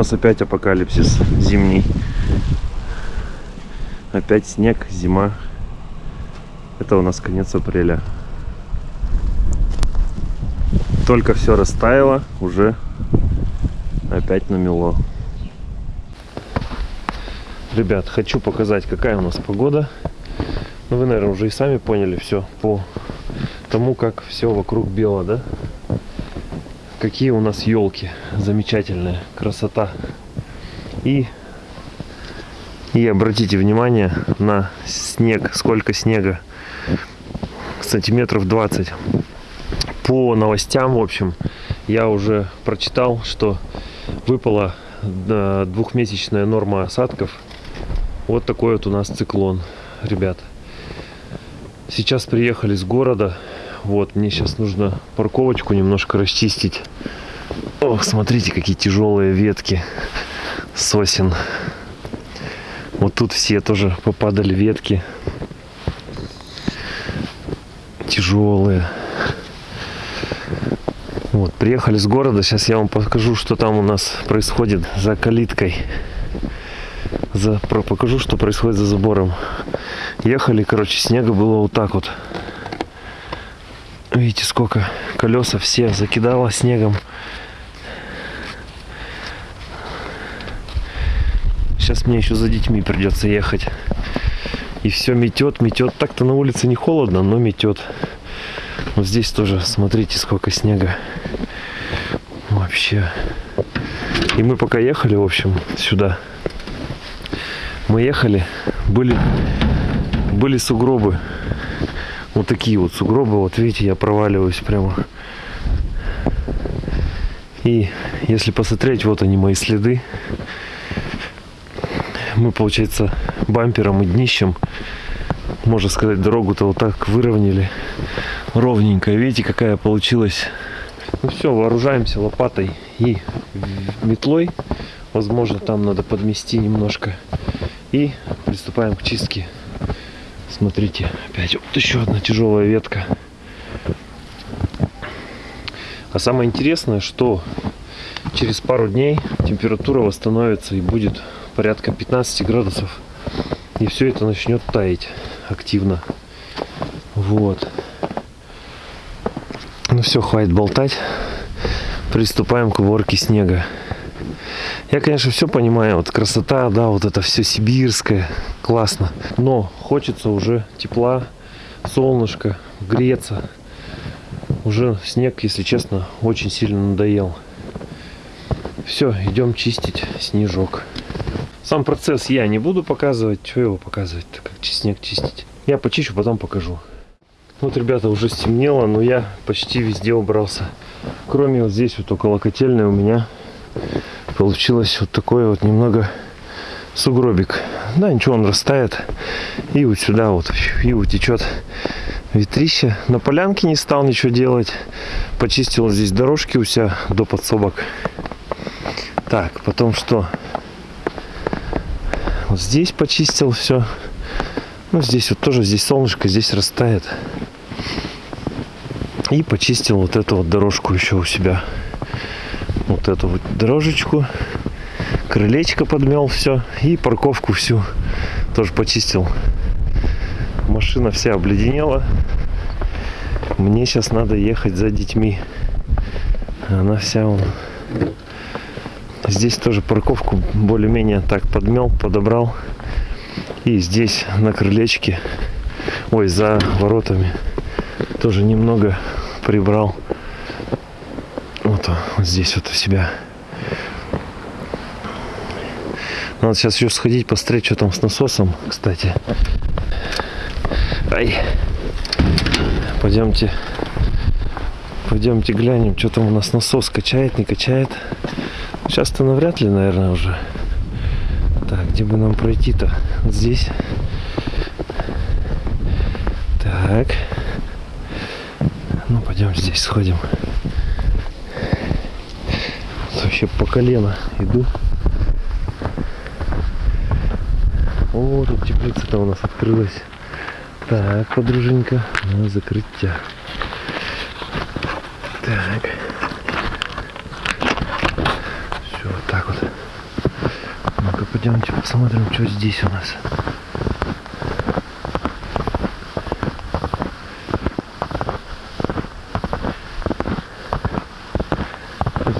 нас опять апокалипсис зимний. Опять снег, зима. Это у нас конец апреля. Только все растаяло, уже опять намело. Ребят, хочу показать, какая у нас погода. Ну, вы, наверное, уже и сами поняли все по тому, как все вокруг бело, да? Какие у нас елки замечательные, красота. И, и обратите внимание на снег, сколько снега, сантиметров 20. По новостям, в общем, я уже прочитал, что выпала двухмесячная норма осадков. Вот такой вот у нас циклон, ребят. Сейчас приехали с города. Вот, мне сейчас нужно парковочку немножко расчистить. Ох, смотрите, какие тяжелые ветки сосен. Вот тут все тоже попадали ветки. Тяжелые. Вот, приехали с города. Сейчас я вам покажу, что там у нас происходит за калиткой. За, покажу, что происходит за забором ехали, короче, снега было вот так вот. Видите, сколько колеса все закидало снегом. Сейчас мне еще за детьми придется ехать. И все метет, метет. Так-то на улице не холодно, но метет. Вот здесь тоже, смотрите, сколько снега. Вообще. И мы пока ехали, в общем, сюда. Мы ехали, были были сугробы. Вот такие вот сугробы. Вот видите, я проваливаюсь прямо. И если посмотреть, вот они мои следы. Мы, получается, бампером и днищем, можно сказать, дорогу-то вот так выровняли. Ровненько. Видите, какая получилась. Ну все, вооружаемся лопатой и метлой. Возможно, там надо подмести немножко. И приступаем к чистке Смотрите, опять вот еще одна тяжелая ветка. А самое интересное, что через пару дней температура восстановится и будет порядка 15 градусов. И все это начнет таять активно. Вот. Ну все, хватит болтать. Приступаем к уборке снега. Я, конечно, все понимаю. Вот красота, да, вот это все сибирское. Классно. Но хочется уже тепла, солнышко, греться. Уже снег, если честно, очень сильно надоел. Все, идем чистить снежок. Сам процесс я не буду показывать. Что его показывать как снег чистить? Я почищу, потом покажу. Вот, ребята, уже стемнело, но я почти везде убрался. Кроме вот здесь вот около котельной у меня получилось вот такой вот немного сугробик. Да, ничего, он растает. И вот сюда вот, и утечет ветрище. На полянке не стал ничего делать. Почистил здесь дорожки у себя до подсобок. Так, потом что? Вот здесь почистил все. Ну, здесь вот тоже, здесь солнышко, здесь растает. И почистил вот эту вот дорожку еще у себя вот эту вот дорожечку, крылечко подмел все и парковку всю тоже почистил. Машина вся обледенела. Мне сейчас надо ехать за детьми. Она вся он. Здесь тоже парковку более-менее так подмел, подобрал. И здесь на крылечке, ой, за воротами тоже немного прибрал вот здесь вот у себя. Надо сейчас еще сходить, посмотреть, что там с насосом, кстати. Ай. Пойдемте. Пойдемте глянем, что там у нас насос качает, не качает. Сейчас-то навряд ли, наверное, уже. Так, где бы нам пройти-то? Вот здесь. Так. Ну, пойдем здесь сходим вообще по колено иду. О, тут теплица-то у нас открылась. Так, подруженька, надо закрыть тебя. Так. Все, вот так вот. Ну-ка, пойдемте посмотрим, что здесь у нас.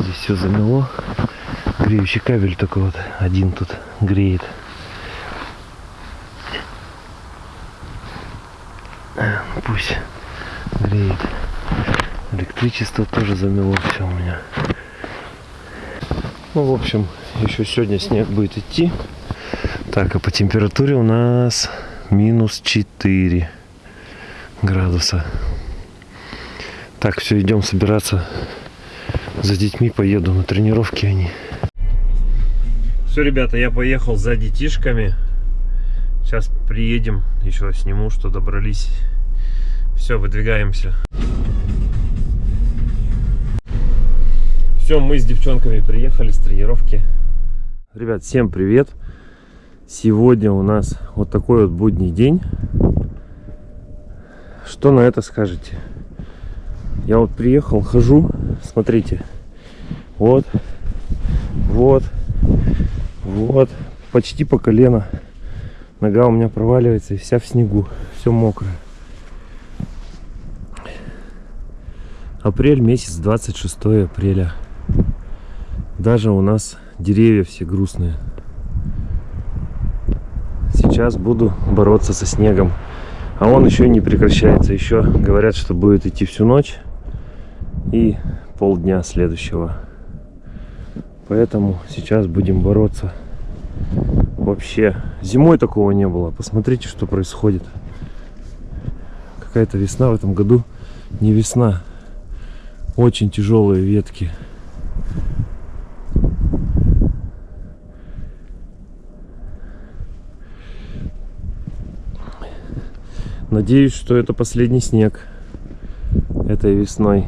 Здесь все замело. Греющий кабель только вот один тут греет. Пусть греет. Электричество тоже замело все у меня. Ну, в общем, еще сегодня снег будет идти. Так, а по температуре у нас минус 4 градуса. Так, все, идем собираться за детьми. Поеду на тренировки они. Все, ребята, я поехал за детишками. Сейчас приедем, еще сниму, что добрались. Все, выдвигаемся. Все, мы с девчонками приехали с тренировки. Ребят, всем привет! Сегодня у нас вот такой вот будний день. Что на это скажете? Я вот приехал, хожу, смотрите. Вот, вот, вот, почти по колено. Нога у меня проваливается и вся в снегу, все мокрое. Апрель месяц, 26 апреля. Даже у нас деревья все грустные. Сейчас буду бороться со снегом. А он еще не прекращается. Еще говорят, что будет идти всю ночь и полдня следующего. Поэтому сейчас будем бороться. Вообще, зимой такого не было. Посмотрите, что происходит. Какая-то весна в этом году. Не весна. Очень тяжелые ветки. Надеюсь, что это последний снег этой весной.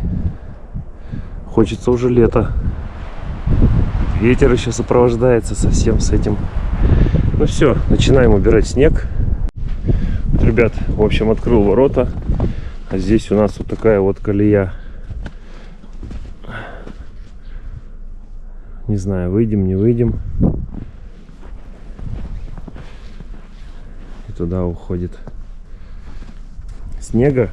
Хочется уже лето. Ветер еще сопровождается совсем с этим. Ну все, начинаем убирать снег. Вот, ребят, в общем, открыл ворота. А здесь у нас вот такая вот колея. Не знаю, выйдем, не выйдем. И туда уходит снега.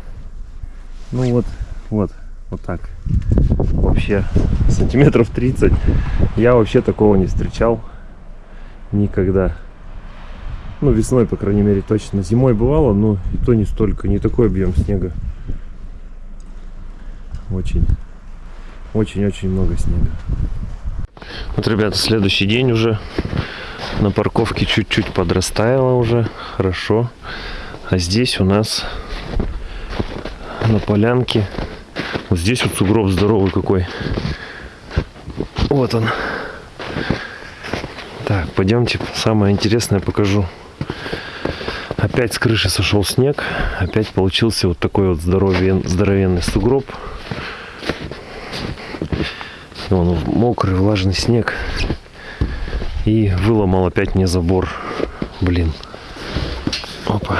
Ну вот, вот, вот так. Вообще сантиметров 30. Я вообще такого не встречал никогда. Ну, весной, по крайней мере, точно. Зимой бывало, но и то не столько, не такой объем снега. Очень, очень-очень много снега. Вот, ребята, следующий день уже на парковке чуть-чуть подрастаяло уже, хорошо. А здесь у нас на полянке. Вот здесь вот сугроб здоровый какой. Вот он. Так, пойдемте, самое интересное покажу. Опять с крыши сошел снег. Опять получился вот такой вот здоровен, здоровенный сугроб. Он мокрый, влажный снег. И выломал опять мне забор. Блин. Опа.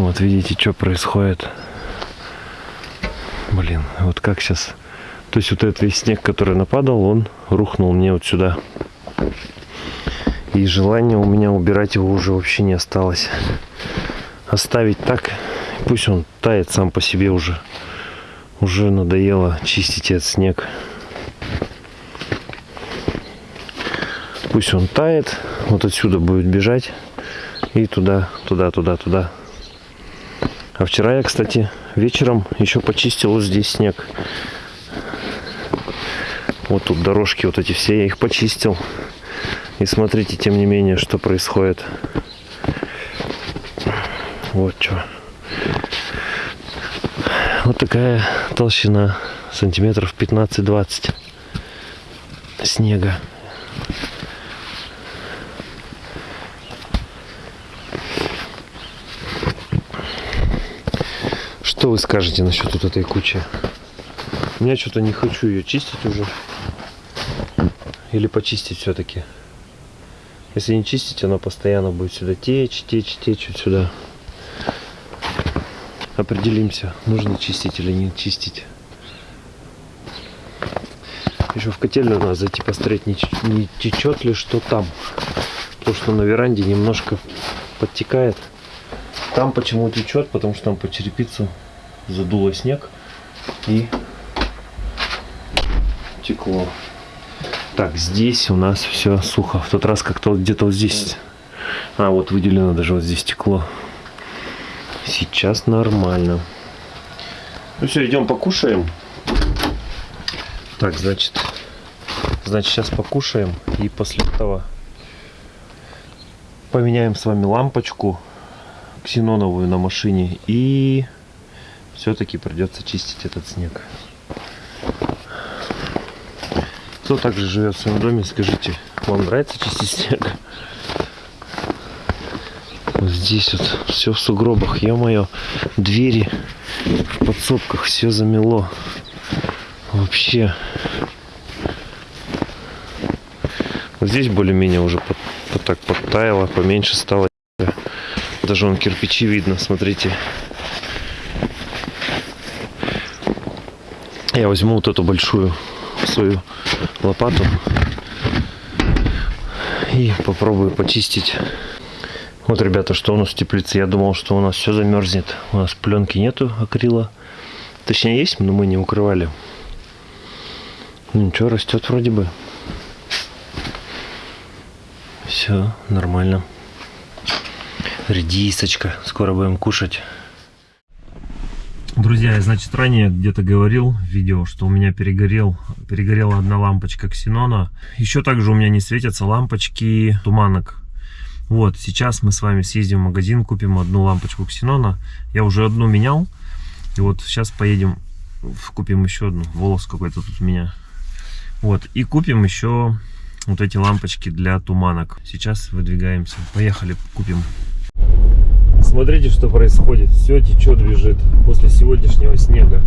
Вот видите, что происходит. Блин, вот как сейчас... То есть вот этот весь снег, который нападал, он рухнул мне вот сюда. И желания у меня убирать его уже вообще не осталось. Оставить так, пусть он тает сам по себе уже. Уже надоело чистить этот снег. Пусть он тает, вот отсюда будет бежать и туда, туда, туда, туда. А вчера я, кстати, вечером еще почистил здесь снег. Вот тут дорожки вот эти все, я их почистил. И смотрите, тем не менее, что происходит. Вот что. Вот такая толщина, сантиметров 15-20 снега. Что вы скажете насчет вот этой кучи? Я что-то не хочу ее чистить уже. Или почистить все-таки. Если не чистить, она постоянно будет сюда течь, течь, течь вот сюда. Определимся, нужно чистить или не чистить. Еще в котельную надо зайти посмотреть, не, не течет ли что там. Потому что на веранде немножко подтекает. Там почему течет? Потому что там по черепицу задуло снег и текло. Так, здесь у нас все сухо. В тот раз как-то где-то вот здесь. А, вот выделено даже вот здесь текло. Сейчас нормально. Ну все, идем покушаем. Так, значит, значит сейчас покушаем и после этого поменяем с вами лампочку ксеноновую на машине и все-таки придется чистить этот снег. Кто также живет в своем доме, скажите, вам нравится чистить снег? Вот здесь вот все в сугробах, ё-моё, двери в подсобках, все замело. Вообще. Вот здесь более-менее уже под, под так подтаяло, поменьше стало. Даже вон кирпичи видно, смотрите. Я возьму вот эту большую свою лопату и попробую почистить. Вот, ребята, что у нас в теплице. Я думал, что у нас все замерзнет. У нас пленки нету акрила. Точнее есть, но мы не укрывали. Ну ничего, растет вроде бы. Все нормально. Редисочка. Скоро будем кушать. Друзья, я, значит, ранее где-то говорил в видео, что у меня перегорел, перегорела одна лампочка ксенона. Еще также у меня не светятся лампочки туманок. Вот, сейчас мы с вами съездим в магазин, купим одну лампочку ксенона. Я уже одну менял. И вот сейчас поедем, купим еще одну. Волос какой-то тут у меня. Вот, и купим еще вот эти лампочки для туманок. Сейчас выдвигаемся. Поехали, купим. Смотрите, что происходит. Все течет, бежит после сегодняшнего снега.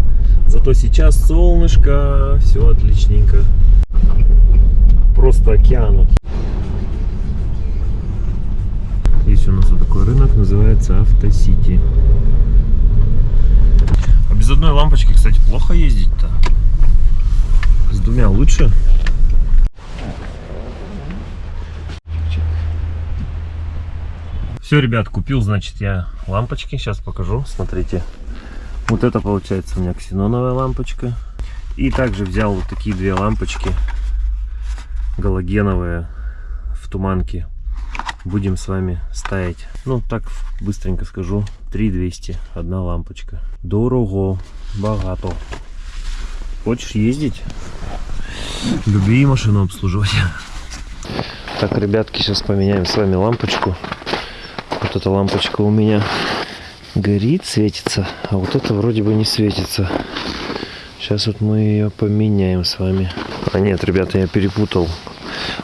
Зато сейчас солнышко, все отличненько. Просто океан. Есть у нас вот такой рынок, называется Автосити. А без одной лампочки, кстати, плохо ездить-то. С двумя лучше. Все, ребят, купил, значит, я лампочки. Сейчас покажу. Смотрите. Вот это получается у меня ксеноновая лампочка. И также взял вот такие две лампочки галогеновые в туманке. Будем с вами ставить. Ну, так быстренько скажу. 3200. Одна лампочка. Дорого. Богато. Хочешь ездить? Люби машину обслуживать. Так, ребятки, сейчас поменяем с вами лампочку. Вот эта лампочка у меня горит, светится, а вот это вроде бы не светится. Сейчас вот мы ее поменяем с вами. А нет, ребята, я перепутал.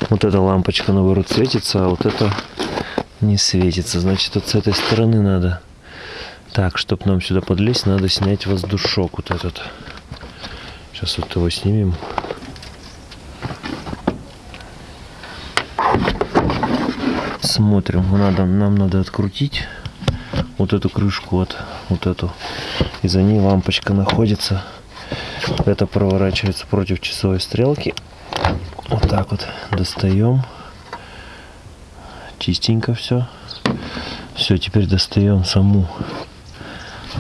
Вот эта лампочка, наоборот, светится, а вот это не светится. Значит, вот с этой стороны надо. Так, чтобы нам сюда подлезть, надо снять воздушок вот этот. Сейчас вот его снимем. Смотрим, надо, нам надо открутить вот эту крышку, вот, вот эту. И за ней лампочка находится. Это проворачивается против часовой стрелки. Вот так вот достаем. Чистенько все. Все, теперь достаем саму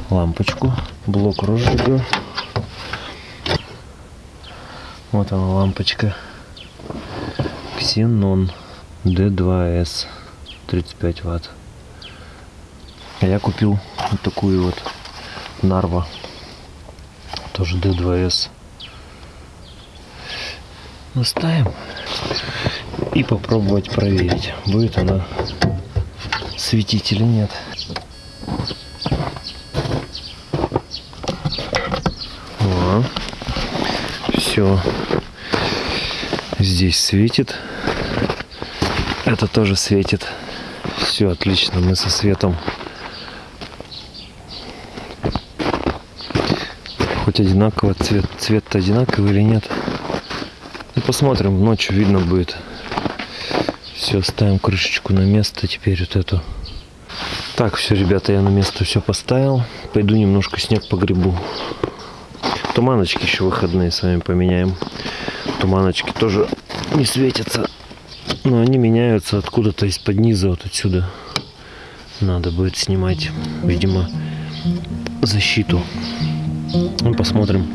лампочку. Блок розжига. Вот она лампочка. Ксенон D2S 35 ватт. А я купил вот такую вот Нарва. Тоже D2S. Наставим. И попробовать проверить, будет она светить или нет. Все. Здесь светит. Это тоже светит. Все отлично, мы со светом. Хоть одинаково, цвет, цвет одинаковый или нет. Ну, посмотрим, ночью видно будет. Все, ставим крышечку на место теперь вот эту. Так, все, ребята, я на место все поставил. Пойду немножко снег погребу. Туманочки еще выходные с вами поменяем. Туманочки тоже не светятся. Но они меняются откуда-то из-под низа, вот отсюда. Надо будет снимать, видимо, защиту. Ну, посмотрим.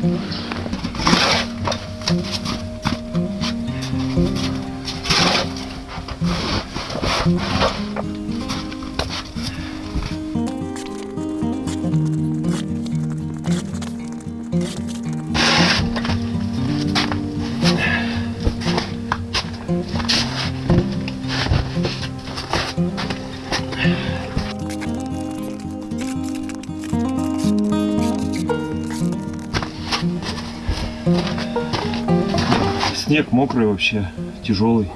Снег мокрый вообще, тяжелый.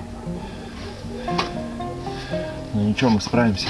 Но ничего, мы справимся.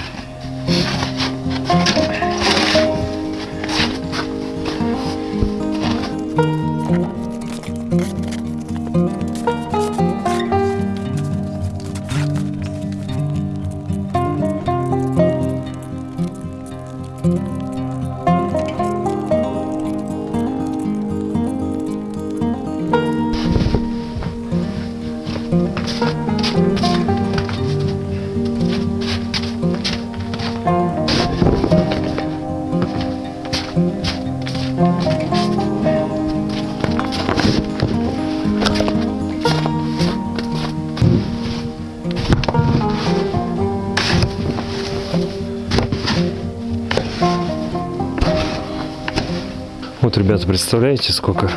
Вот, ребята, представляете, сколько?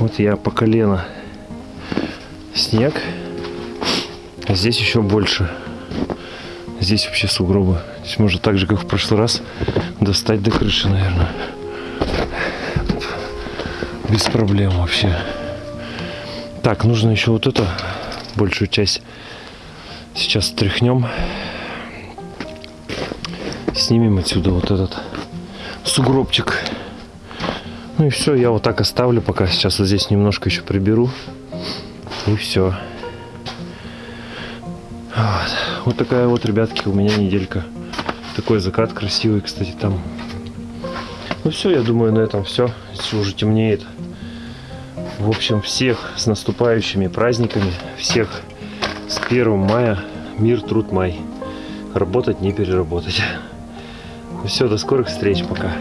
Вот я по колено снег, а здесь еще больше. Здесь вообще сугробы. Здесь можно так же, как в прошлый раз, достать до крыши, наверное. Без проблем вообще. Так, нужно еще вот эту большую часть сейчас тряхнем. Снимем отсюда вот этот сугробчик. Ну и все, я вот так оставлю, пока сейчас вот здесь немножко еще приберу. И все. Вот. вот такая вот, ребятки, у меня неделька. Такой закат красивый, кстати, там. Ну все, я думаю, на этом все. Если уже темнеет. В общем, всех с наступающими праздниками. Всех с 1 мая. Мир, труд, май. Работать, не переработать. Ну все, до скорых встреч. Пока.